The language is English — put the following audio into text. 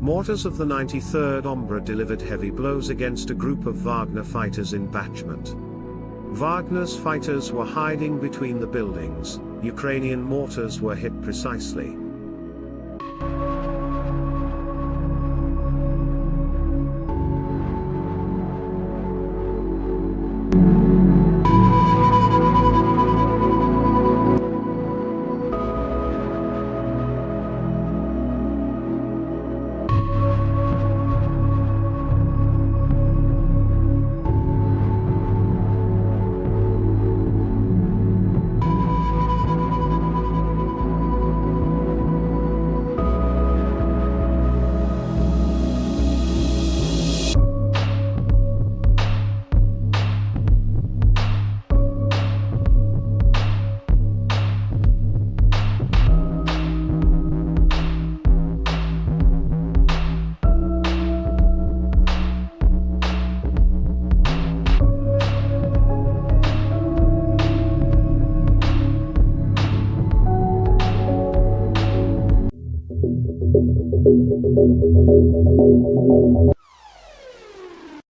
Mortars of the 93rd Ombra delivered heavy blows against a group of Wagner fighters in Bakhmut. Wagner's fighters were hiding between the buildings, Ukrainian mortars were hit precisely.